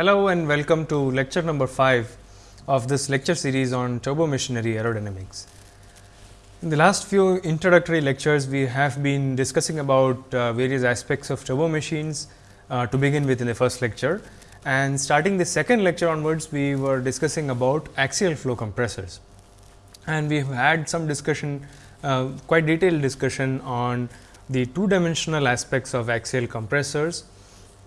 Hello and welcome to lecture number 5 of this lecture series on turbo machinery aerodynamics. In the last few introductory lectures, we have been discussing about uh, various aspects of turbo machines uh, to begin with in the first lecture. And starting the second lecture onwards, we were discussing about axial flow compressors. And we have had some discussion, uh, quite detailed discussion on the two dimensional aspects of axial compressors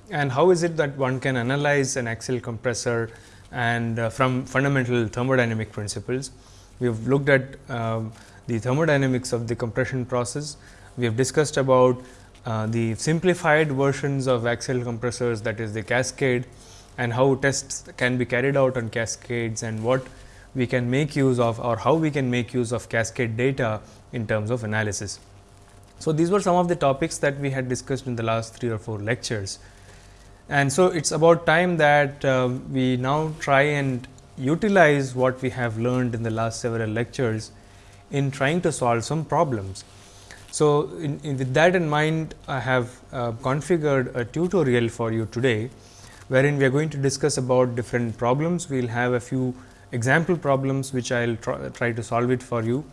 and how is it that one can analyze an axial compressor and uh, from fundamental thermodynamic principles. We have looked at um, the thermodynamics of the compression process. We have discussed about uh, the simplified versions of axial compressors that is the cascade and how tests can be carried out on cascades and what we can make use of or how we can make use of cascade data in terms of analysis. So, these were some of the topics that we had discussed in the last 3 or 4 lectures. And so, it is about time that uh, we now try and utilize what we have learned in the last several lectures in trying to solve some problems. So, in, in with that in mind I have uh, configured a tutorial for you today, wherein we are going to discuss about different problems. We will have a few example problems, which I will try, try to solve it for you.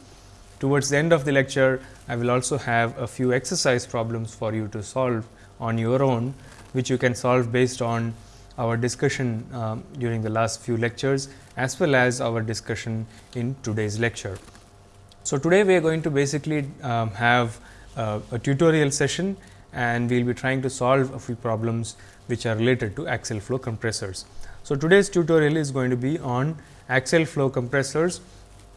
Towards the end of the lecture, I will also have a few exercise problems for you to solve on your own which you can solve based on our discussion um, during the last few lectures as well as our discussion in today's lecture. So, today we are going to basically um, have uh, a tutorial session and we will be trying to solve a few problems which are related to axial flow compressors. So, today's tutorial is going to be on axial flow compressors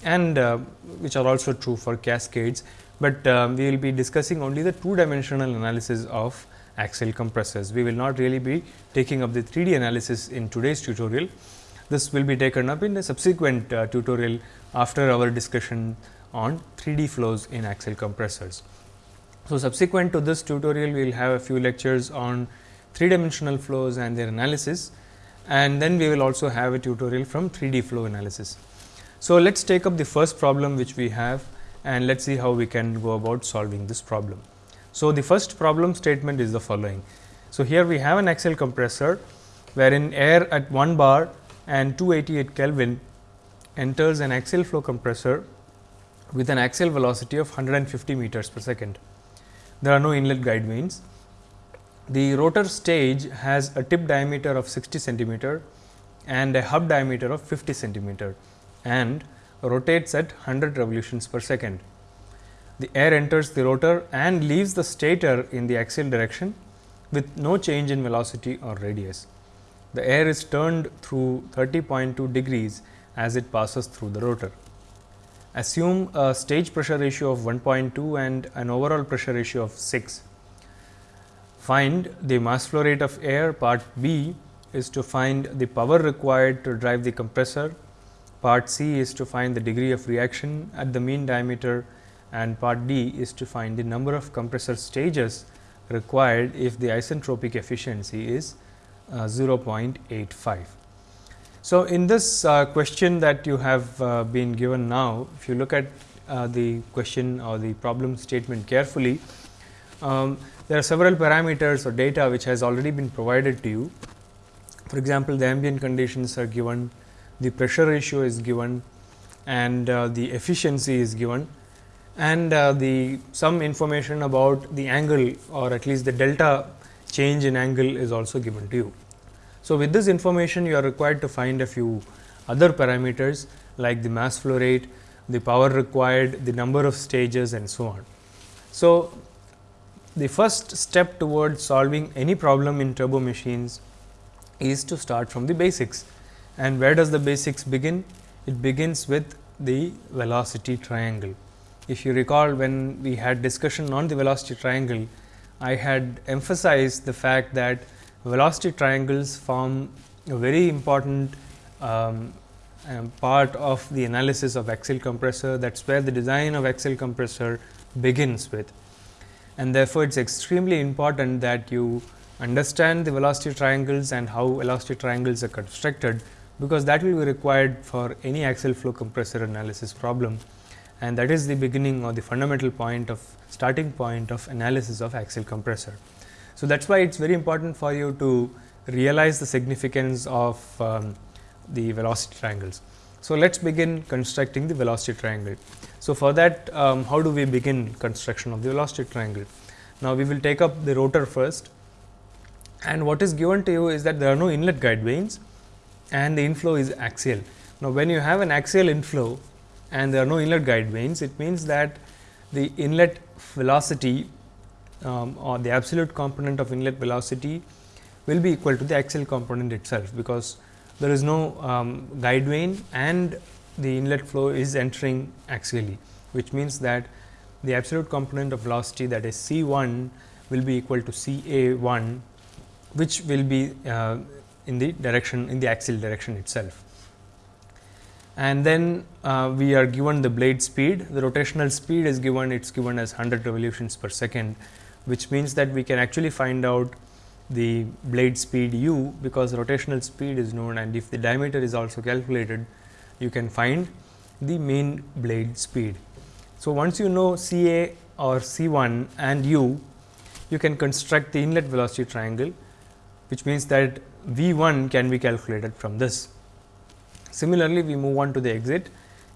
and uh, which are also true for cascades, but uh, we will be discussing only the two dimensional analysis of axial compressors. We will not really be taking up the 3D analysis in today's tutorial. This will be taken up in a subsequent uh, tutorial after our discussion on 3D flows in axial compressors. So, subsequent to this tutorial, we will have a few lectures on 3 dimensional flows and their analysis and then we will also have a tutorial from 3D flow analysis. So, let us take up the first problem which we have and let us see how we can go about solving this problem. So, the first problem statement is the following. So, here we have an axial compressor wherein air at 1 bar and 288 Kelvin enters an axial flow compressor with an axial velocity of 150 meters per second. There are no inlet guide vanes. The rotor stage has a tip diameter of 60 centimeter and a hub diameter of 50 centimeter and rotates at 100 revolutions per second the air enters the rotor and leaves the stator in the axial direction with no change in velocity or radius. The air is turned through 30.2 degrees as it passes through the rotor. Assume a stage pressure ratio of 1.2 and an overall pressure ratio of 6. Find the mass flow rate of air part B is to find the power required to drive the compressor, part C is to find the degree of reaction at the mean diameter and part D is to find the number of compressor stages required if the isentropic efficiency is uh, 0.85. So, in this uh, question that you have uh, been given now, if you look at uh, the question or the problem statement carefully, um, there are several parameters or data which has already been provided to you. For example, the ambient conditions are given, the pressure ratio is given and uh, the efficiency is given and uh, the some information about the angle or at least the delta change in angle is also given to you. So, with this information you are required to find a few other parameters like the mass flow rate, the power required, the number of stages and so on. So, the first step towards solving any problem in turbo machines is to start from the basics and where does the basics begin? It begins with the velocity triangle. If you recall when we had discussion on the velocity triangle, I had emphasized the fact that velocity triangles form a very important um, um, part of the analysis of axial compressor that is where the design of axial compressor begins with. And therefore, it is extremely important that you understand the velocity triangles and how velocity triangles are constructed, because that will be required for any axial flow compressor analysis problem and that is the beginning or the fundamental point of starting point of analysis of axial compressor. So, that is why it is very important for you to realize the significance of um, the velocity triangles. So, let us begin constructing the velocity triangle. So, for that um, how do we begin construction of the velocity triangle? Now, we will take up the rotor first and what is given to you is that there are no inlet guide vanes and the inflow is axial. Now, when you have an axial inflow and there are no inlet guide vanes, it means that the inlet velocity um, or the absolute component of inlet velocity will be equal to the axial component itself, because there is no um, guide vane and the inlet flow is entering axially, which means that the absolute component of velocity that is C 1 will be equal to C A 1, which will be uh, in the direction in the axial direction itself. And then uh, we are given the blade speed, the rotational speed is given, it is given as 100 revolutions per second, which means that we can actually find out the blade speed u because rotational speed is known and if the diameter is also calculated you can find the mean blade speed. So, once you know C A or C 1 and u you can construct the inlet velocity triangle which means that V 1 can be calculated from this. Similarly, we move on to the exit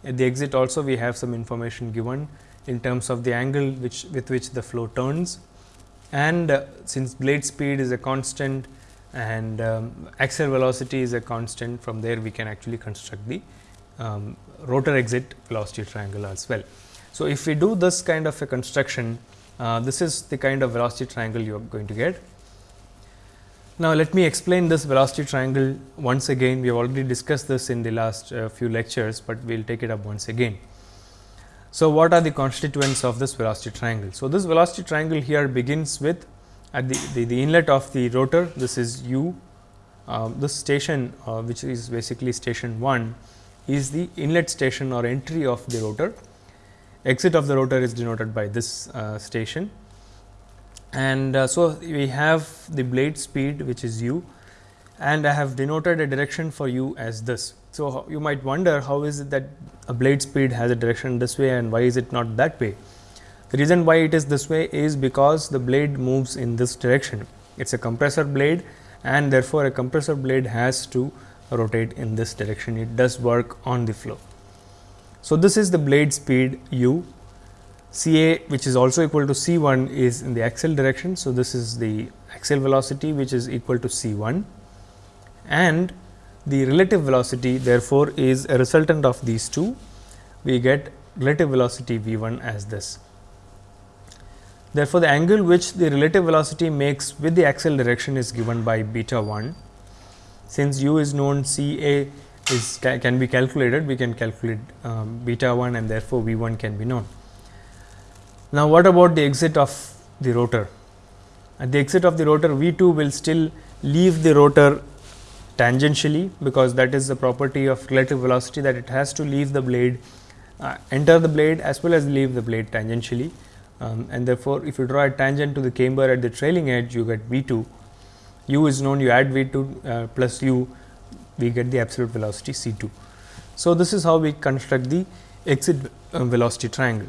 at the exit also we have some information given in terms of the angle which with which the flow turns and uh, since blade speed is a constant and um, axial velocity is a constant from there we can actually construct the um, rotor exit velocity triangle as well. So, if we do this kind of a construction uh, this is the kind of velocity triangle you are going to get. Now, let me explain this velocity triangle once again we have already discussed this in the last uh, few lectures, but we will take it up once again. So, what are the constituents of this velocity triangle? So, this velocity triangle here begins with at the, the, the inlet of the rotor this is u, uh, this station uh, which is basically station 1 is the inlet station or entry of the rotor. Exit of the rotor is denoted by this uh, station and uh, so we have the blade speed which is u and I have denoted a direction for u as this. So, you might wonder how is it that a blade speed has a direction this way and why is it not that way. The reason why it is this way is because the blade moves in this direction. It is a compressor blade and therefore, a compressor blade has to rotate in this direction. It does work on the flow. So, this is the blade speed u C A which is also equal to C 1 is in the axial direction. So, this is the axial velocity which is equal to C 1 and the relative velocity therefore, is a resultant of these two we get relative velocity v 1 as this. Therefore, the angle which the relative velocity makes with the axial direction is given by beta 1. Since u is known C A is can be calculated, we can calculate um, beta 1 and therefore, v 1 can be known. Now, what about the exit of the rotor? At the exit of the rotor V 2 will still leave the rotor tangentially, because that is the property of relative velocity that it has to leave the blade uh, enter the blade as well as leave the blade tangentially. Um, and therefore, if you draw a tangent to the camber at the trailing edge you get V 2 u is known you add V 2 uh, plus u we get the absolute velocity C 2. So, this is how we construct the exit uh, velocity triangle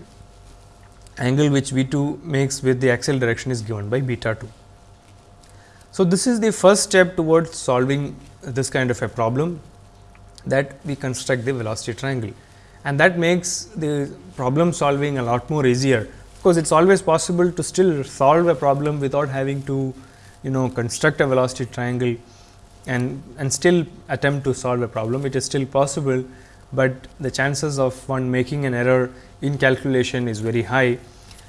angle which V 2 makes with the axial direction is given by beta 2. So, this is the first step towards solving this kind of a problem that we construct the velocity triangle and that makes the problem solving a lot more easier, because it is always possible to still solve a problem without having to you know construct a velocity triangle and, and still attempt to solve a problem. It is still possible, but the chances of one making an error in calculation is very high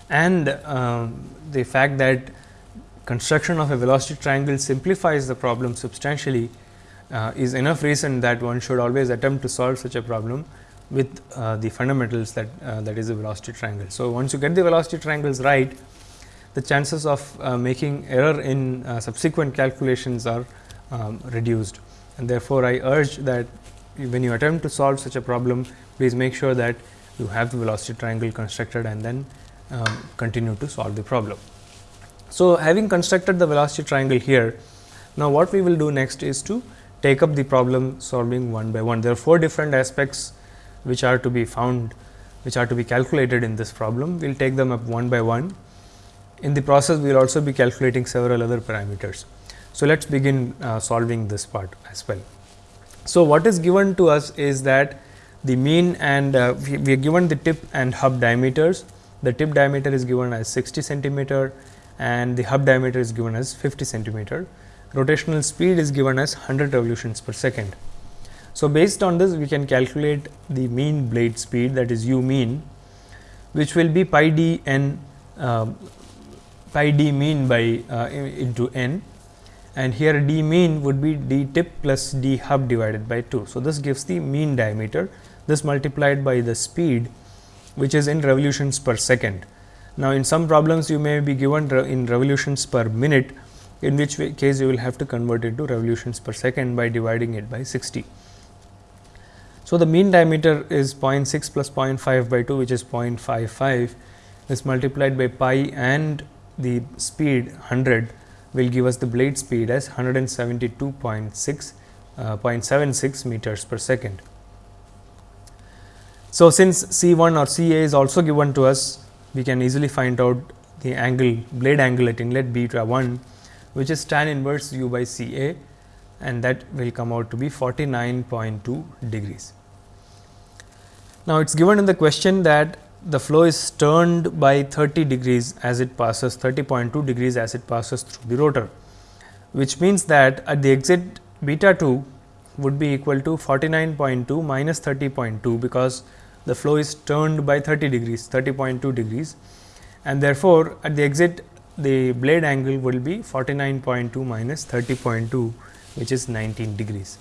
and um, the fact that construction of a velocity triangle simplifies the problem substantially uh, is enough reason that one should always attempt to solve such a problem with uh, the fundamentals that uh, that is a velocity triangle. So, once you get the velocity triangles right, the chances of uh, making error in uh, subsequent calculations are um, reduced and therefore, I urge that when you attempt to solve such a problem, please make sure that you have the velocity triangle constructed and then um, continue to solve the problem. So, having constructed the velocity triangle here, now what we will do next is to take up the problem solving one by one. There are four different aspects which are to be found, which are to be calculated in this problem. We will take them up one by one. In the process, we will also be calculating several other parameters. So, let us begin uh, solving this part as well. So, what is given to us is that the mean and uh, we, we, are given the tip and hub diameters. The tip diameter is given as 60 centimeter and the hub diameter is given as 50 centimeter. Rotational speed is given as 100 revolutions per second. So, based on this we can calculate the mean blade speed that is u mean which will be pi d n uh, pi d mean by uh, into n and here d mean would be d tip plus d hub divided by 2. So, this gives the mean diameter this multiplied by the speed which is in revolutions per second. Now, in some problems you may be given in revolutions per minute in which case you will have to convert it to revolutions per second by dividing it by 60. So, the mean diameter is 0.6 plus 0.5 by 2 which is 0.55 is multiplied by pi and the speed 100 will give us the blade speed as 172.6 uh, 0.76 meters per second. So, since C 1 or C A is also given to us, we can easily find out the angle blade angle at inlet beta 1 which is tan inverse u by C A and that will come out to be 49.2 degrees. Now, it is given in the question that the flow is turned by 30 degrees as it passes 30.2 degrees as it passes through the rotor, which means that at the exit beta 2 would be equal to 49.2 minus 30.2 because the flow is turned by 30 degrees 30.2 degrees and therefore, at the exit the blade angle will be 49.2 minus 30.2 which is 19 degrees.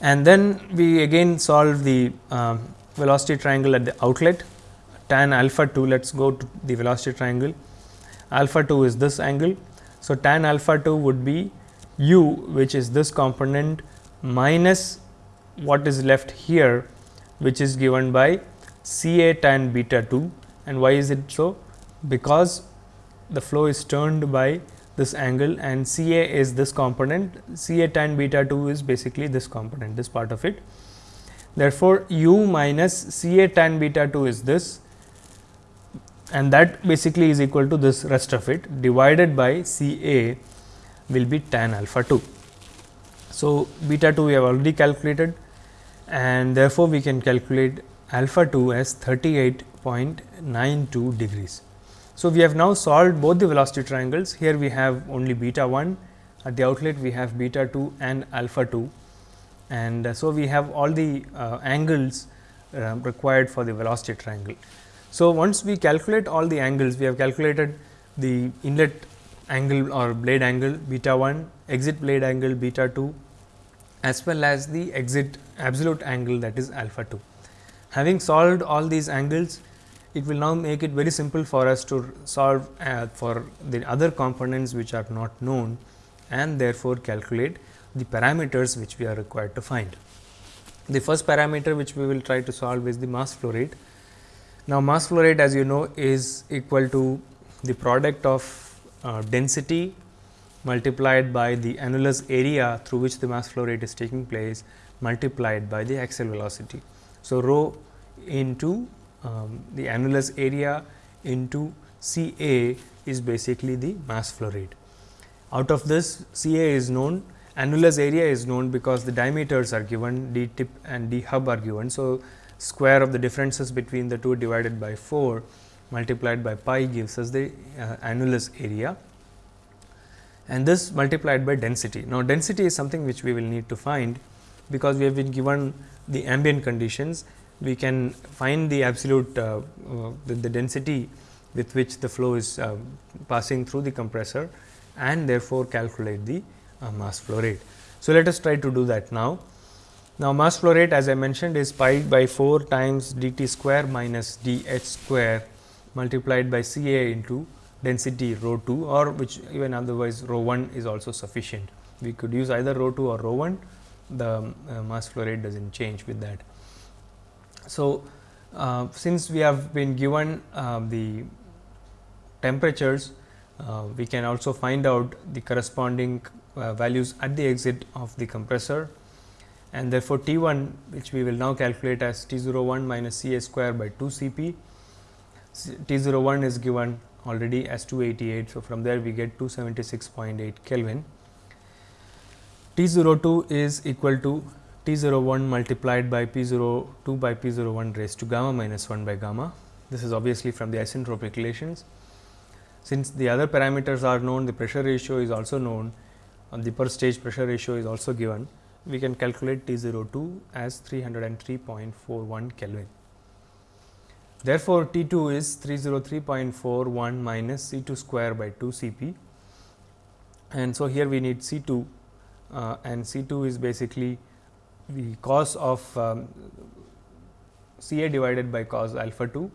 And then we again solve the um, velocity triangle at the outlet tan alpha 2 let us go to the velocity triangle alpha 2 is this angle. So, tan alpha 2 would be u which is this component minus what is left here which is given by C A tan beta 2 and why is it so? Because the flow is turned by this angle and C A is this component C A tan beta 2 is basically this component this part of it. Therefore, u minus C A tan beta 2 is this and that basically is equal to this rest of it divided by C A will be tan alpha 2. So, beta 2 we have already calculated and therefore, we can calculate alpha 2 as 38.92 degrees. So, we have now solved both the velocity triangles here we have only beta 1 at the outlet we have beta 2 and alpha 2 and uh, so we have all the uh, angles uh, required for the velocity triangle. So, once we calculate all the angles we have calculated the inlet angle or blade angle beta 1 exit blade angle beta 2 as well as the exit absolute angle that is alpha 2. Having solved all these angles, it will now make it very simple for us to solve uh, for the other components which are not known and therefore, calculate the parameters which we are required to find. The first parameter which we will try to solve is the mass flow rate. Now, mass flow rate as you know is equal to the product of uh, density multiplied by the annulus area through which the mass flow rate is taking place multiplied by the axial velocity. So, rho into um, the annulus area into C A is basically the mass flow rate. Out of this C A is known, annulus area is known because the diameters are given d tip and d hub are given. So, square of the differences between the two divided by 4 multiplied by pi gives us the uh, annulus area and this multiplied by density. Now, density is something which we will need to find because we have been given the ambient conditions, we can find the absolute uh, uh, the, the, density with which the flow is uh, passing through the compressor and therefore, calculate the mass flow rate. So, let us try to do that now. Now, mass flow rate as I mentioned is pi by 4 times d t square minus d h square multiplied by C A into density rho 2 or which even otherwise rho 1 is also sufficient. We could use either rho 2 or rho 1 the uh, mass flow rate does not change with that. So, uh, since we have been given uh, the temperatures, uh, we can also find out the corresponding Uh, values at the exit of the compressor and therefore, T 1 which we will now calculate as T 0 1 minus C A square by 2 C p. T 0 1 is given already as 288. So, from there we get 276.8 Kelvin. T 0 02 is equal to T 0 01 multiplied by P 02 by P 0 01 raised to gamma minus 1 by gamma. This is obviously from the isentropic relations. Since the other parameters are known, the pressure ratio is also known, the per stage pressure ratio is also given. We can calculate T 02 as 303.41 Kelvin. Therefore, T 2 is 303.41 minus C 2 square by 2 C p and so here we need C 2 uh, and C 2 is basically the cos of um, C a divided by cos alpha 2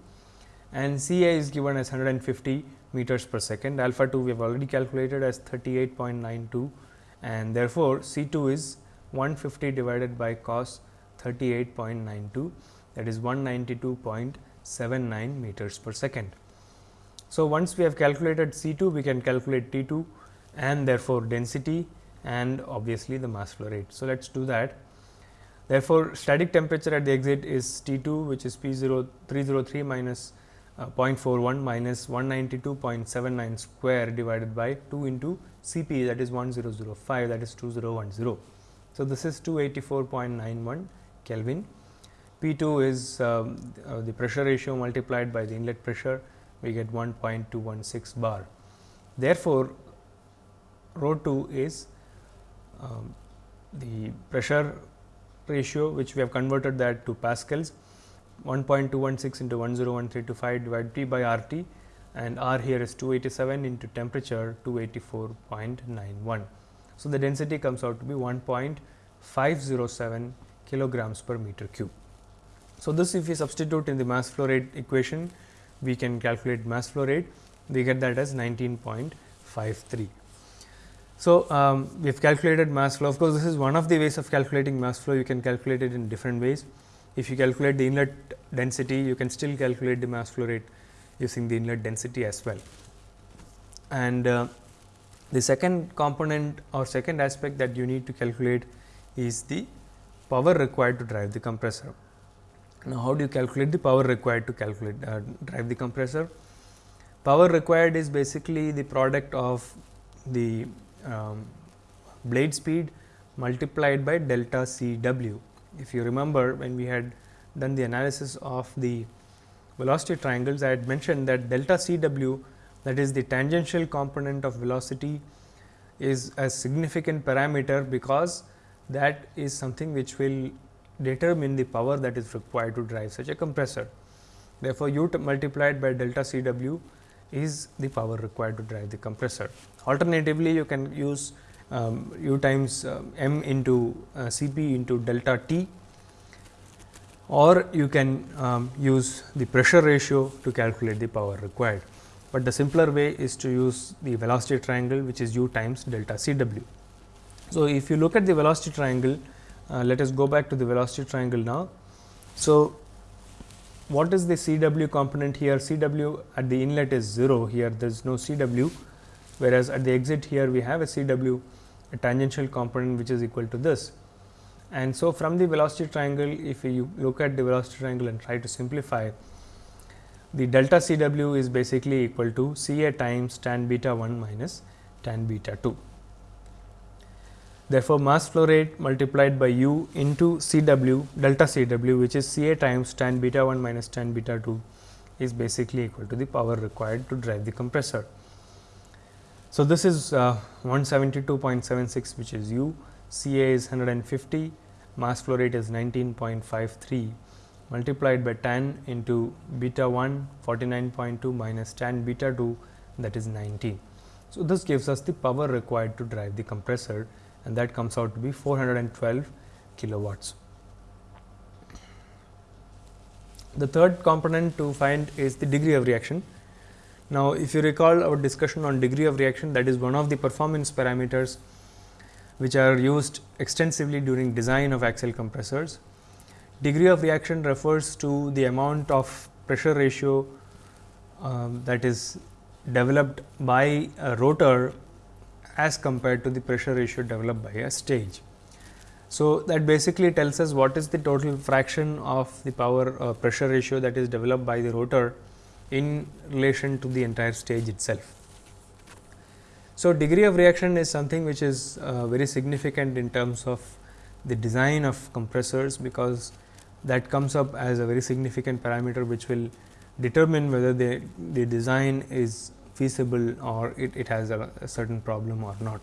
and C a is given as 150 meters per second alpha 2 we have already calculated as 38.92 and therefore, C 2 is 150 divided by cos 38.92 that is 192.79 meters per second. So, once we have calculated C 2 we can calculate T 2 and therefore, density and obviously, the mass flow rate. So, let us do that. Therefore, static temperature at the exit is T 2 which is P 0 303 minus uh, 0.41 minus 192.79 square divided by 2 into C p that is 1005 that is 2010. So, this is 284.91 Kelvin. P 2 is um, uh, the pressure ratio multiplied by the inlet pressure we get 1.216 bar. Therefore, rho 2 is um, the pressure ratio which we have converted that to pascals 1.216 into 101325 divided by R T and R here is 287 into temperature 284.91. So, the density comes out to be 1.507 kilograms per meter cube. So, this if we substitute in the mass flow rate equation, we can calculate mass flow rate, we get that as 19.53. So, um, we have calculated mass flow. Of course, this is one of the ways of calculating mass flow. You can calculate it in different ways. If you calculate the inlet density, you can still calculate the mass flow rate using the inlet density as well. And uh, the second component or second aspect that you need to calculate is the power required to drive the compressor. Now, how do you calculate the power required to calculate uh, drive the compressor? Power required is basically the product of the um, blade speed multiplied by delta C w. If you remember when we had done the analysis of the velocity triangles, I had mentioned that delta C w that is the tangential component of velocity is a significant parameter, because that is something which will determine the power that is required to drive such a compressor. Therefore, u multiplied by delta C w is the power required to drive the compressor. Alternatively, you can use um, u times uh, m into uh, C p into delta t or you can um, use the pressure ratio to calculate the power required, but the simpler way is to use the velocity triangle which is u times delta C w. So, if you look at the velocity triangle uh, let us go back to the velocity triangle now. So, what is the C w component here? C w at the inlet is 0 here there is no C w, whereas at the exit here we have a C w a tangential component which is equal to this. And so, from the velocity triangle if you look at the velocity triangle and try to simplify the delta C w is basically equal to C a times tan beta 1 minus tan beta 2. Therefore, mass flow rate multiplied by u into C w delta C w which is C a times tan beta 1 minus tan beta 2 is basically equal to the power required to drive the compressor. So, this is uh, 172.76 which is u, C a is 150, mass flow rate is 19.53 multiplied by tan into beta 1 49.2 minus tan beta 2 that is 19. So, this gives us the power required to drive the compressor and that comes out to be 412 kilowatts. The third component to find is the degree of reaction. Now, if you recall our discussion on degree of reaction that is one of the performance parameters which are used extensively during design of axial compressors. Degree of reaction refers to the amount of pressure ratio um, that is developed by a rotor as compared to the pressure ratio developed by a stage. So, that basically tells us what is the total fraction of the power uh, pressure ratio that is developed by the rotor in relation to the entire stage itself. So, degree of reaction is something which is uh, very significant in terms of the design of compressors, because that comes up as a very significant parameter which will determine whether the, the design is feasible or it, it has a, a, certain problem or not.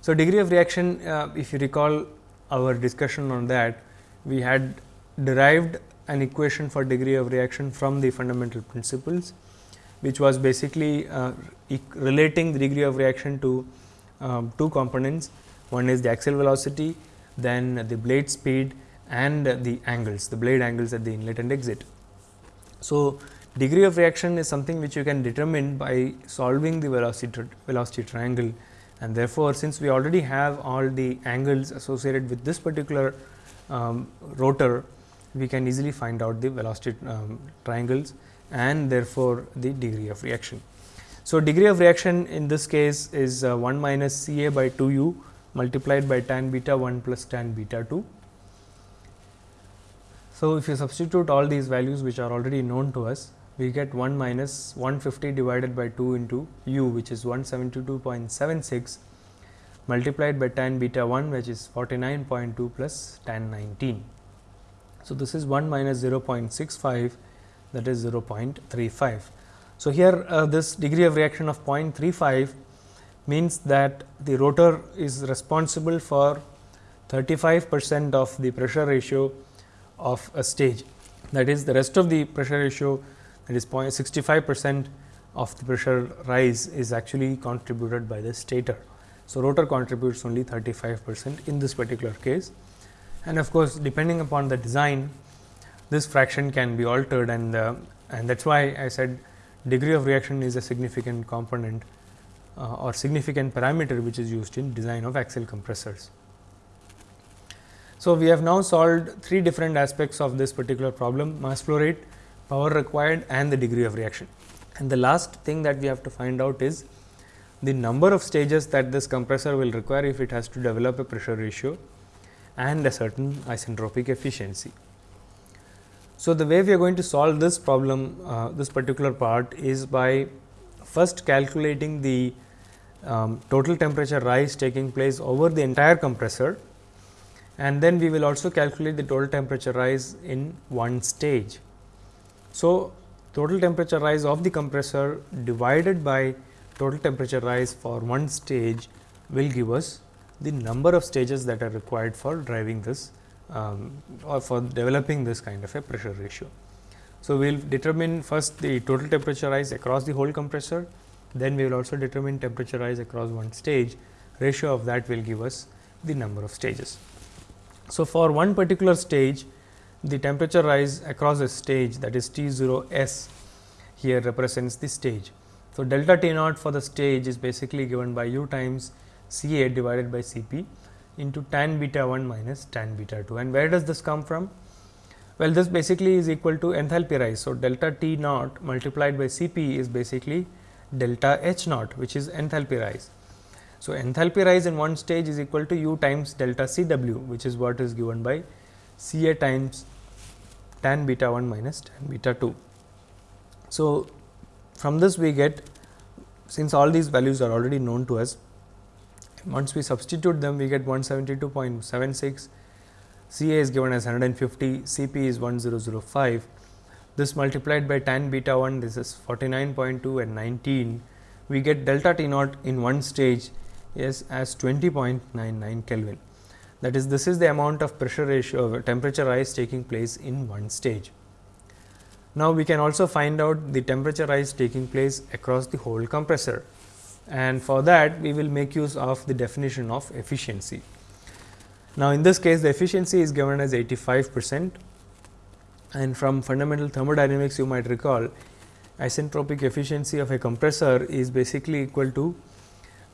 So, degree of reaction uh, if you recall our discussion on that we had derived an equation for degree of reaction from the fundamental principles, which was basically uh, relating the degree of reaction to um, two components. One is the axial velocity, then the blade speed and the angles, the blade angles at the inlet and exit. So, degree of reaction is something which you can determine by solving the velocity, velocity triangle and therefore, since we already have all the angles associated with this particular um, rotor, we can easily find out the velocity um, triangles and therefore, the degree of reaction. So, degree of reaction in this case is uh, 1 minus C A by 2 u multiplied by tan beta 1 plus tan beta 2. So, if you substitute all these values which are already known to us, we get 1 minus 150 divided by 2 into u which is 172.76 multiplied by tan beta 1 which is 49.2 plus tan 19. So, this is 1 minus 0.65 that is 0.35. So, here uh, this degree of reaction of 0.35 means that the rotor is responsible for 35 percent of the pressure ratio of a stage. That is the rest of the pressure ratio that is 0.65 percent of the pressure rise is actually contributed by the stator. So, rotor contributes only 35 percent in this particular case and of course, depending upon the design this fraction can be altered and uh, and that is why I said degree of reaction is a significant component uh, or significant parameter which is used in design of axial compressors. So, we have now solved three different aspects of this particular problem mass flow rate, power required and the degree of reaction. And the last thing that we have to find out is the number of stages that this compressor will require if it has to develop a pressure ratio and a certain isentropic efficiency. So, the way we are going to solve this problem, uh, this particular part is by first calculating the um, total temperature rise taking place over the entire compressor and then we will also calculate the total temperature rise in one stage. So, total temperature rise of the compressor divided by total temperature rise for one stage will give us the number of stages that are required for driving this um, or for developing this kind of a pressure ratio. So, we will determine first the total temperature rise across the whole compressor, then we will also determine temperature rise across one stage, ratio of that will give us the number of stages. So, for one particular stage, the temperature rise across a stage that is T 0 S here represents the stage. So, delta T naught for the stage is basically given by u times C A divided by C P into tan beta 1 minus tan beta 2 and where does this come from? Well, this basically is equal to enthalpy rise. So, delta T naught multiplied by C P is basically delta H naught which is enthalpy rise. So, enthalpy rise in one stage is equal to u times delta C W which is what is given by C A times tan beta 1 minus tan beta 2. So, from this we get since all these values are already known to us once we substitute them, we get 172.76, CA is given as 150, CP is 1005. This multiplied by tan beta 1, this is 49.2 and 19. We get delta T naught in one stage is as 20.99 Kelvin. That is, this is the amount of pressure ratio temperature rise taking place in one stage. Now, we can also find out the temperature rise taking place across the whole compressor and for that we will make use of the definition of efficiency. Now, in this case the efficiency is given as 85 percent and from fundamental thermodynamics you might recall isentropic efficiency of a compressor is basically equal to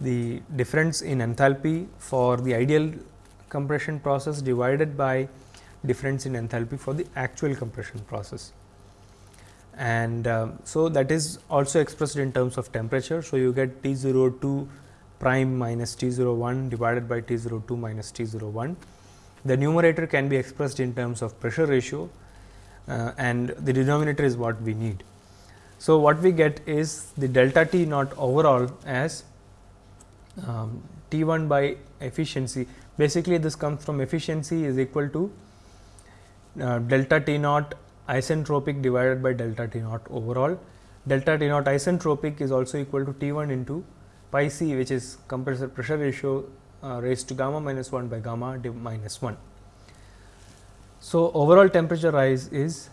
the difference in enthalpy for the ideal compression process divided by difference in enthalpy for the actual compression process and uh, so that is also expressed in terms of temperature. So, you get T 0 02 prime minus T 0 01 divided by T 0 02 minus T 0 01. The numerator can be expressed in terms of pressure ratio uh, and the denominator is what we need. So, what we get is the delta T naught overall as um, T 1 by efficiency. Basically, this comes from efficiency is equal to uh, delta T naught isentropic divided by delta T naught overall. Delta T naught isentropic is also equal to T 1 into pi c which is compressor pressure ratio uh, raised to gamma minus 1 by gamma minus 1. So, overall temperature rise is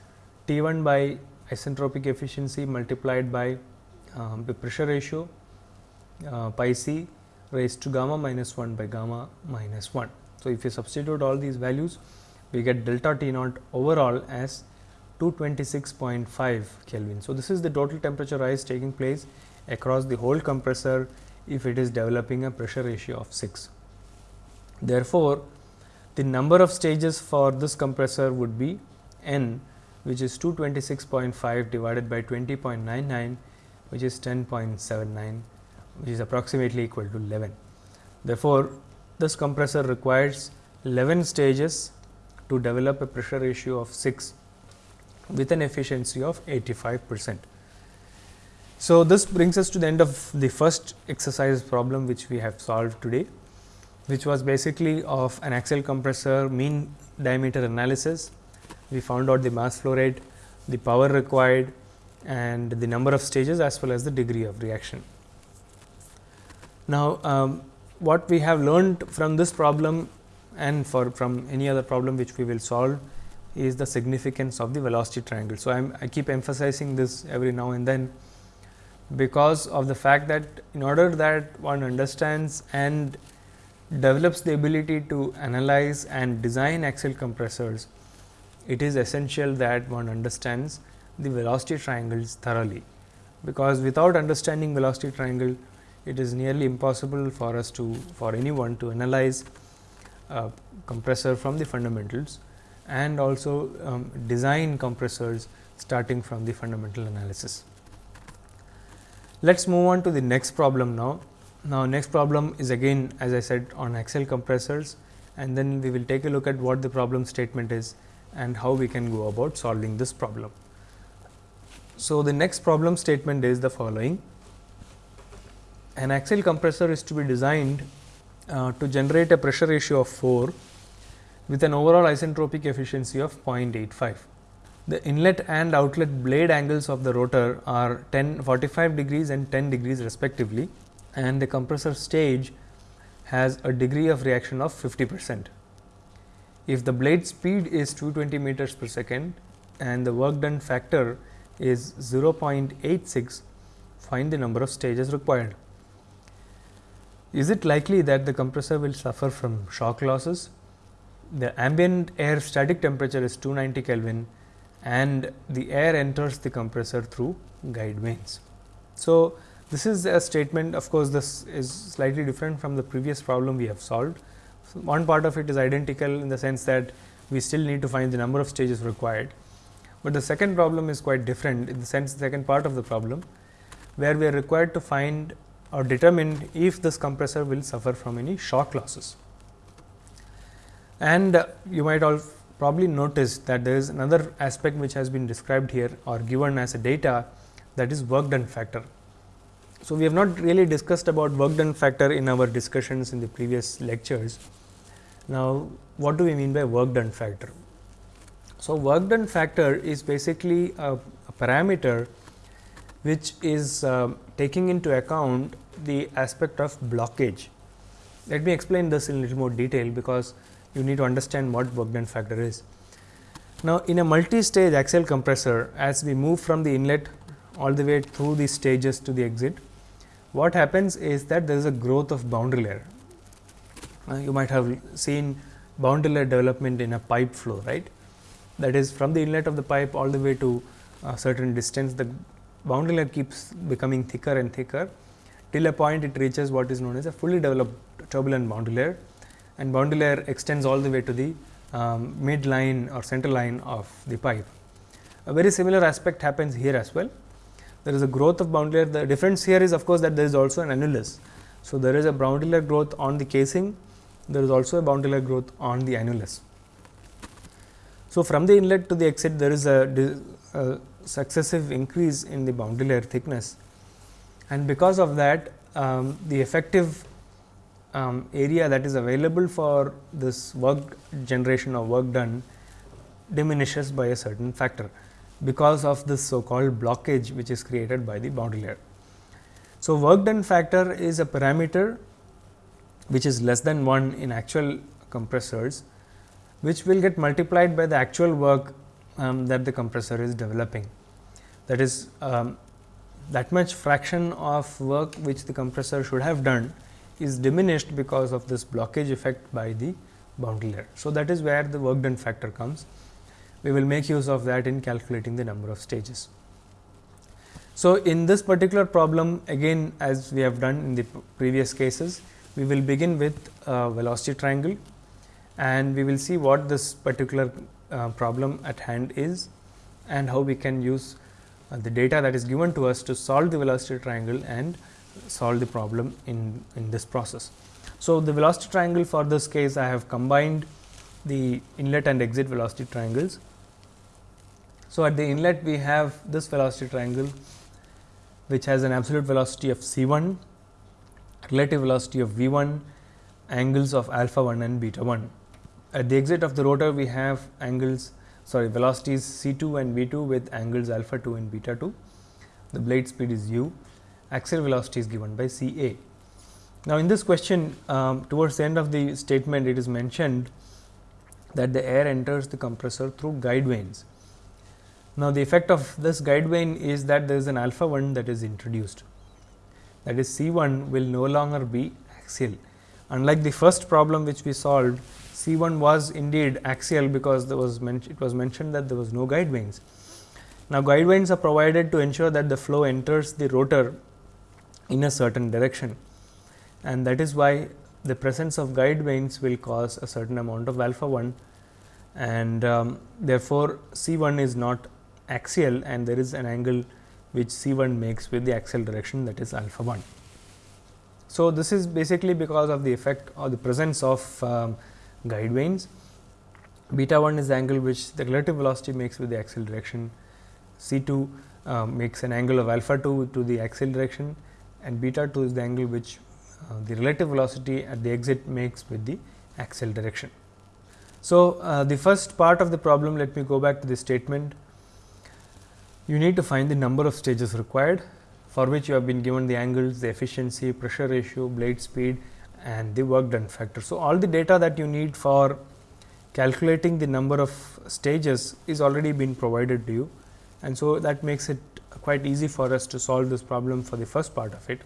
T 1 by isentropic efficiency multiplied by um, the pressure ratio uh, pi c raised to gamma minus 1 by gamma minus 1. So, if you substitute all these values we get delta T naught overall as 226.5 Kelvin. So, this is the total temperature rise taking place across the whole compressor if it is developing a pressure ratio of 6. Therefore, the number of stages for this compressor would be n which is 226.5 divided by 20.99 which is 10.79 which is approximately equal to 11. Therefore, this compressor requires 11 stages to develop a pressure ratio of 6 with an efficiency of 85 percent. So, this brings us to the end of the first exercise problem which we have solved today, which was basically of an axial compressor mean diameter analysis. We found out the mass flow rate, the power required and the number of stages as well as the degree of reaction. Now, um, what we have learned from this problem and for from any other problem which we will solve is the significance of the velocity triangle. So, I'm, I keep emphasizing this every now and then because of the fact that in order that one understands and develops the ability to analyze and design axial compressors, it is essential that one understands the velocity triangles thoroughly, because without understanding velocity triangle, it is nearly impossible for us to for anyone to analyze a compressor from the fundamentals and also um, design compressors starting from the fundamental analysis. Let us move on to the next problem now. Now, next problem is again as I said on axial compressors and then we will take a look at what the problem statement is and how we can go about solving this problem. So, the next problem statement is the following. An axial compressor is to be designed uh, to generate a pressure ratio of 4 with an overall isentropic efficiency of 0.85. The inlet and outlet blade angles of the rotor are 10 45 degrees and 10 degrees respectively and the compressor stage has a degree of reaction of 50 percent. If the blade speed is 220 meters per second and the work done factor is 0.86, find the number of stages required. Is it likely that the compressor will suffer from shock losses? The ambient air static temperature is 290 Kelvin and the air enters the compressor through guide vanes. So, this is a statement of course, this is slightly different from the previous problem we have solved. So, one part of it is identical in the sense that we still need to find the number of stages required, but the second problem is quite different in the sense the second part of the problem where we are required to find or determine if this compressor will suffer from any shock losses. And you might all probably noticed that there is another aspect which has been described here or given as a data that is work done factor. So, we have not really discussed about work done factor in our discussions in the previous lectures. Now, what do we mean by work done factor? So, work done factor is basically a, a parameter which is uh, taking into account the aspect of blockage. Let me explain this in little more detail, because you need to understand what done factor is. Now, in a multi-stage axial compressor, as we move from the inlet all the way through the stages to the exit, what happens is that there is a growth of boundary layer. Uh, you might have seen boundary layer development in a pipe flow, right. That is from the inlet of the pipe all the way to a certain distance, the boundary layer keeps becoming thicker and thicker till a point it reaches what is known as a fully developed turbulent boundary layer and boundary layer extends all the way to the um, mid line or center line of the pipe. A very similar aspect happens here as well. There is a growth of boundary layer. The difference here is of course, that there is also an annulus. So, there is a boundary layer growth on the casing, there is also a boundary layer growth on the annulus. So, from the inlet to the exit there is a, a successive increase in the boundary layer thickness and because of that um, the effective um, area that is available for this work generation or work done diminishes by a certain factor because of this so called blockage which is created by the boundary layer. So, work done factor is a parameter which is less than 1 in actual compressors, which will get multiplied by the actual work um, that the compressor is developing. That is um, that much fraction of work which the compressor should have done is diminished because of this blockage effect by the boundary layer. So, that is where the work done factor comes. We will make use of that in calculating the number of stages. So, in this particular problem again as we have done in the previous cases, we will begin with a velocity triangle and we will see what this particular uh, problem at hand is and how we can use uh, the data that is given to us to solve the velocity triangle and solve the problem in, in this process. So, the velocity triangle for this case I have combined the inlet and exit velocity triangles. So, at the inlet we have this velocity triangle which has an absolute velocity of c 1, relative velocity of v 1, angles of alpha 1 and beta 1. At the exit of the rotor we have angles sorry velocities c 2 and v 2 with angles alpha 2 and beta 2. The blade speed is u, axial velocity is given by c a. Now, in this question um, towards the end of the statement it is mentioned that the air enters the compressor through guide vanes now, the effect of this guide vane is that there is an alpha 1 that is introduced that is C 1 will no longer be axial. Unlike the first problem which we solved C 1 was indeed axial because there was it was mentioned that there was no guide vanes. Now, guide vanes are provided to ensure that the flow enters the rotor in a certain direction and that is why the presence of guide vanes will cause a certain amount of alpha 1 and um, therefore, C 1 is not axial and there is an angle which C 1 makes with the axial direction that is alpha 1. So, this is basically because of the effect or the presence of um, guide vanes. Beta 1 is the angle which the relative velocity makes with the axial direction. C 2 uh, makes an angle of alpha 2 to the axial direction and beta 2 is the angle which uh, the relative velocity at the exit makes with the axial direction. So, uh, the first part of the problem let me go back to the statement you need to find the number of stages required for which you have been given the angles, the efficiency, pressure ratio, blade speed and the work done factor. So, all the data that you need for calculating the number of stages is already been provided to you and so that makes it quite easy for us to solve this problem for the first part of it.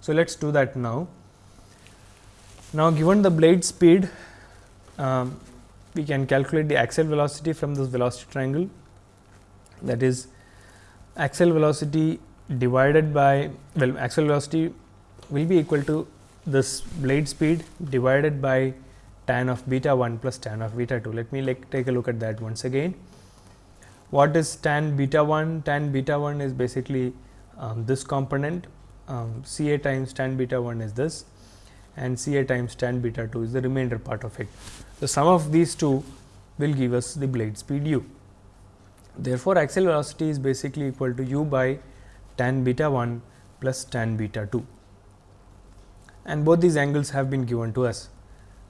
So, let us do that now. Now, given the blade speed, um, we can calculate the axial velocity from this velocity triangle that is axial velocity divided by well axial velocity will be equal to this blade speed divided by tan of beta 1 plus tan of beta 2. Let me like take a look at that once again. What is tan beta 1? Tan beta 1 is basically um, this component um, C a times tan beta 1 is this and C a times tan beta 2 is the remainder part of it. The sum of these two will give us the blade speed u. Therefore, axial velocity is basically equal to u by tan beta 1 plus tan beta 2 and both these angles have been given to us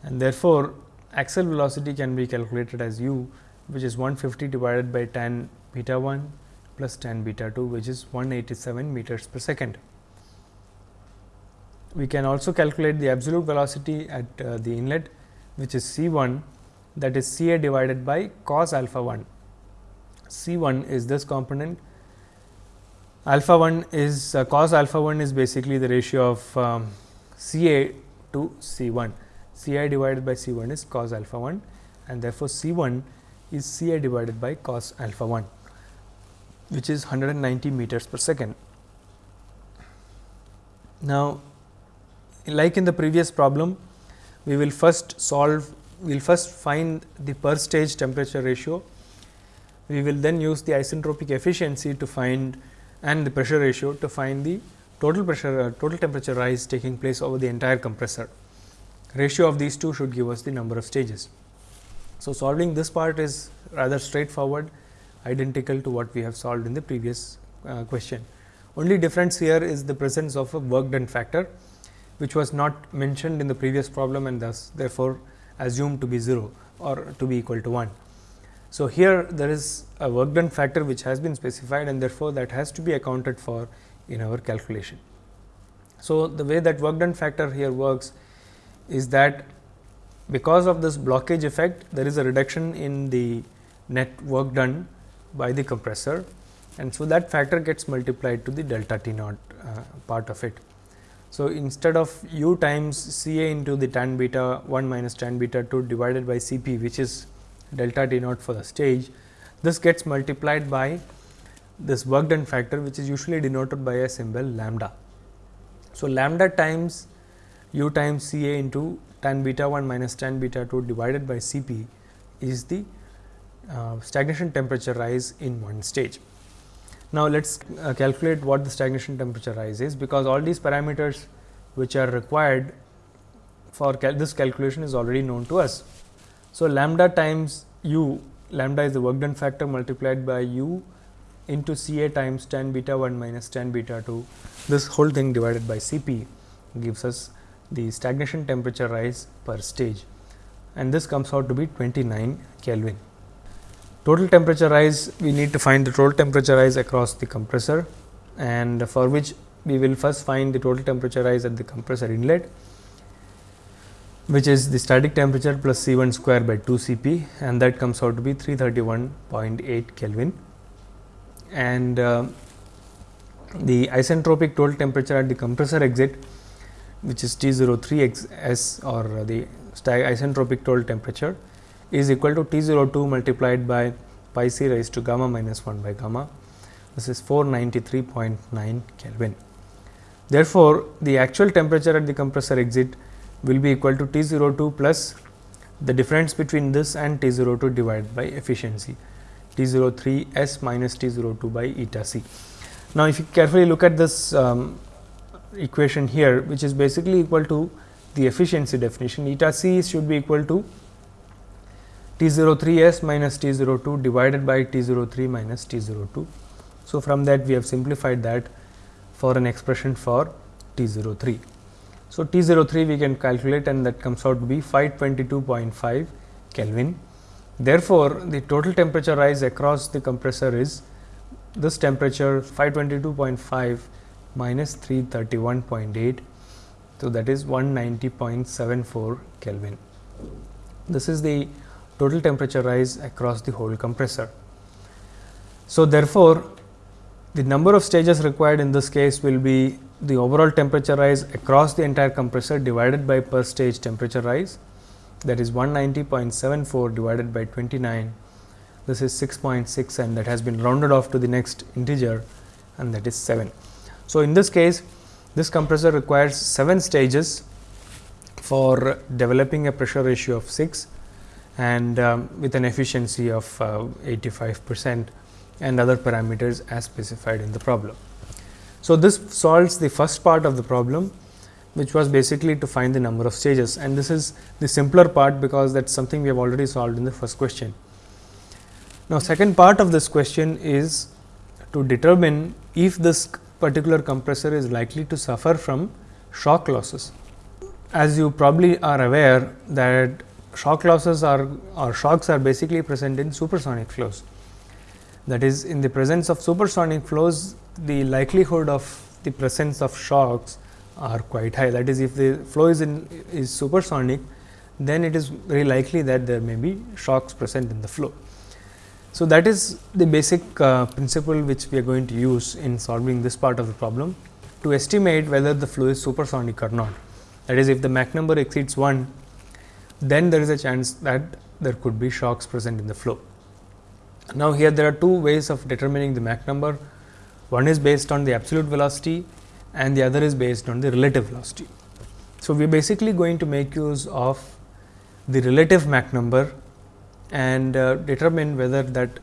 and therefore, axial velocity can be calculated as u which is 150 divided by tan beta 1 plus tan beta 2 which is 187 meters per second. We can also calculate the absolute velocity at uh, the inlet which is C 1 that is C a divided by cos alpha 1 C 1 is this component, alpha 1 is uh, cos alpha 1 is basically the ratio of um, C a to C 1. C i divided by C 1 is cos alpha 1 and therefore, C 1 is C i divided by cos alpha 1 which is 190 meters per second. Now, like in the previous problem, we will first solve, we will first find the per stage temperature ratio we will then use the isentropic efficiency to find and the pressure ratio to find the total pressure uh, total temperature rise taking place over the entire compressor. Ratio of these two should give us the number of stages. So, solving this part is rather straightforward. identical to what we have solved in the previous uh, question. Only difference here is the presence of a work done factor, which was not mentioned in the previous problem and thus therefore, assumed to be 0 or to be equal to 1. So, here there is a work done factor which has been specified and therefore, that has to be accounted for in our calculation. So, the way that work done factor here works is that because of this blockage effect there is a reduction in the net work done by the compressor and so that factor gets multiplied to the delta T naught uh, part of it. So, instead of u times C A into the tan beta 1 minus tan beta 2 divided by C p which is delta T naught for the stage, this gets multiplied by this work done factor which is usually denoted by a symbol lambda. So, lambda times u times C A into tan beta 1 minus tan beta 2 divided by C p is the uh, stagnation temperature rise in one stage. Now, let us uh, calculate what the stagnation temperature rise is, because all these parameters which are required for cal this calculation is already known to us. So, lambda times u, lambda is the work done factor multiplied by u into C A times tan beta 1 minus tan beta 2, this whole thing divided by C p gives us the stagnation temperature rise per stage and this comes out to be 29 Kelvin. Total temperature rise, we need to find the total temperature rise across the compressor and for which we will first find the total temperature rise at the compressor inlet, which is the static temperature plus C 1 square by 2 C p and that comes out to be 331.8 Kelvin. And uh, the isentropic total temperature at the compressor exit, which is T 03 x s or the isentropic total temperature is equal to T 02 multiplied by pi c raised to gamma minus 1 by gamma. This is 493.9 Kelvin. Therefore, the actual temperature at the compressor exit will be equal to T 02 plus the difference between this and T 02 divided by efficiency T 03 S minus T 02 by eta c. Now, if you carefully look at this um, equation here, which is basically equal to the efficiency definition, eta c should be equal to T 03 s minus T 02 divided by T 03 minus T 02. So, from that we have simplified that for an expression for T 03. So, T 03 we can calculate and that comes out to be 522.5 Kelvin. Therefore, the total temperature rise across the compressor is this temperature 522.5 minus 331.8. So, that is 190.74 Kelvin. This is the total temperature rise across the whole compressor. So, therefore, the number of stages required in this case will be the overall temperature rise across the entire compressor divided by per stage temperature rise that is 190.74 divided by 29 this is 6.6 and that has been rounded off to the next integer and that is 7. So, in this case this compressor requires 7 stages for developing a pressure ratio of 6 and um, with an efficiency of uh, 85 percent and other parameters as specified in the problem. So, this solves the first part of the problem which was basically to find the number of stages and this is the simpler part because that is something we have already solved in the first question. Now, second part of this question is to determine if this particular compressor is likely to suffer from shock losses. As you probably are aware that shock losses are or shocks are basically present in supersonic flows. That is in the presence of supersonic flows the likelihood of the presence of shocks are quite high. That is if the flow is in is supersonic then it is very likely that there may be shocks present in the flow. So, that is the basic uh, principle which we are going to use in solving this part of the problem to estimate whether the flow is supersonic or not. That is if the Mach number exceeds 1 then there is a chance that there could be shocks present in the flow. Now, here there are two ways of determining the Mach number. One is based on the absolute velocity and the other is based on the relative velocity. So, we are basically going to make use of the relative Mach number and uh, determine whether that